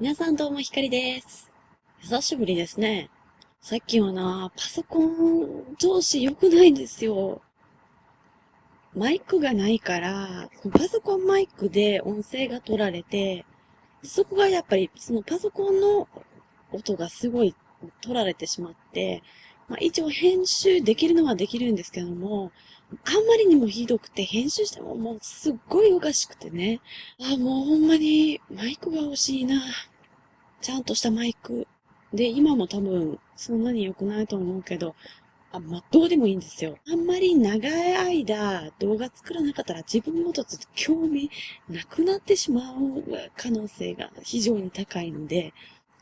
皆さんどうもひかりです。久しぶりですね。さっきはな、パソコン調子良くないんですよ。マイクがないから、パソコンマイクで音声が取られて、そこがやっぱりそのパソコンの音がすごい取られてしまって、まあ、一応編集できるのはできるんですけども、あんまりにもひどくて、編集してももうすっごいおかしくてね。あ、もうほんまにマイクが欲しいな。ちゃんとしたマイク。で、今も多分そんなに良くないと思うけど、あ、まあ、どうでもいいんですよ。あんまり長い間動画作らなかったら自分のこと興味なくなってしまう可能性が非常に高いので、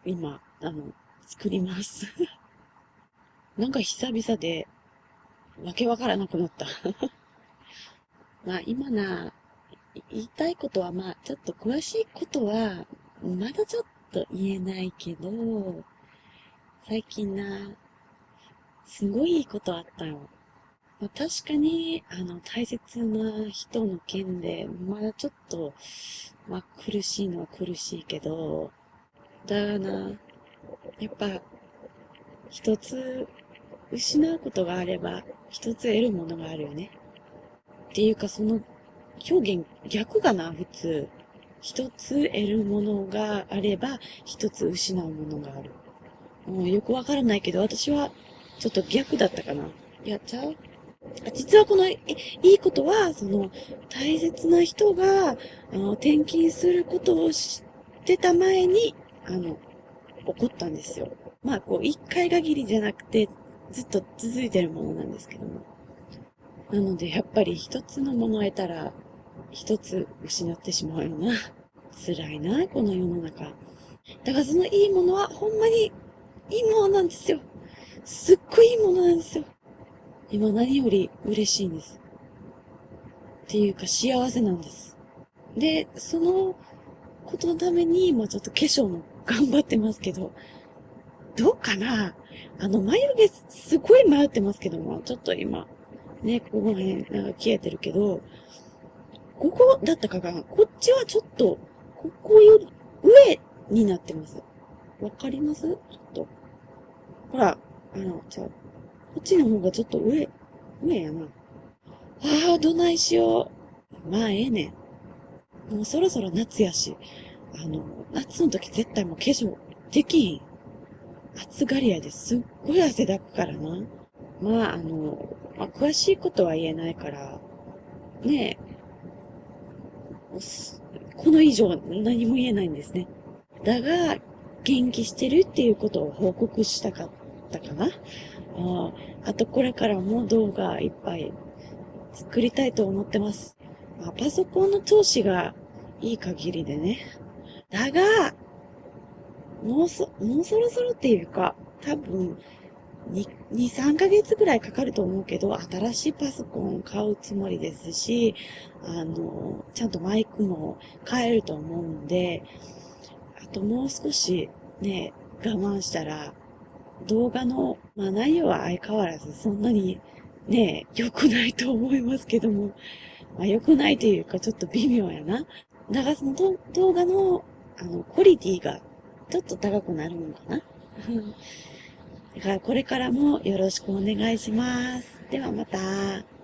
今、あの、作ります。なんか久々でわけわからなくなった。まあ今な、言いたいことはまあちょっと詳しいことはまだちょっと言えないけど、最近な、すごいいいことあったよ。まあ、確かに、あの、大切な人の件で、まだちょっと、まあ苦しいのは苦しいけど、だがな、やっぱ、一つ失うことがあれば、一つ得るものがあるよね。っていうか、その表現逆かな、普通。一つ得るものがあれば、一つ失うものがある。もうよくわからないけど、私はちょっと逆だったかな。やっちゃう？実はこのいいことは、その大切な人があの転勤することを知ってた前に、あの、起こったんですよ。まあ、こう、一回限りじゃなくて、ずっと続いてるものなんですけども。なので、やっぱり一つのものを得たら、一つ失ってしまうような。辛いな、この世の中。だからそのいいものは、ほんまにいいものなんですよ。すっごいいいものなんですよ。今何より嬉しいんです。っていうか幸せなんです。で、そのことのために、まちょっと化粧も頑張ってますけど、どうかな？あの、眉毛すごい迷ってますけども、ちょっと今、ね、ここの辺、なんか消えてるけど、ここだったかな？こっちはちょっと、ここより上になってます。わかります？ちょっと。ほら、あの、じゃあこっちの方がちょっと上、上やな。ああ、どないしよう。まあ、ええねん。もうそろそろ夏やし、あの、夏の時絶対もう化粧できひん。暑がり屋ですっごい汗だくからな。まあ、あの、まあ、詳しいことは言えないから、ねえ、この以上何も言えないんですね。だが、元気してるっていうことを報告したかったかな。ああとこれからも動画いっぱい作りたいと思ってます。まあ、パソコンの調子がいい限りでね。だが、もうそ、もうそろそろっていうか、多分、2、2、3ヶ月ぐらいかかると思うけど、新しいパソコン買うつもりですし、あの、ちゃんとマイクも買えると思うんで、あともう少しね、我慢したら、動画の、まあ内容は相変わらずそんなにね、良くないと思いますけども、まあ良くないというかちょっと微妙やな。だからその動画の、あの、クオリティがちょっと高くなるのかな？だからこれからもよろしくお願いします。ではまた。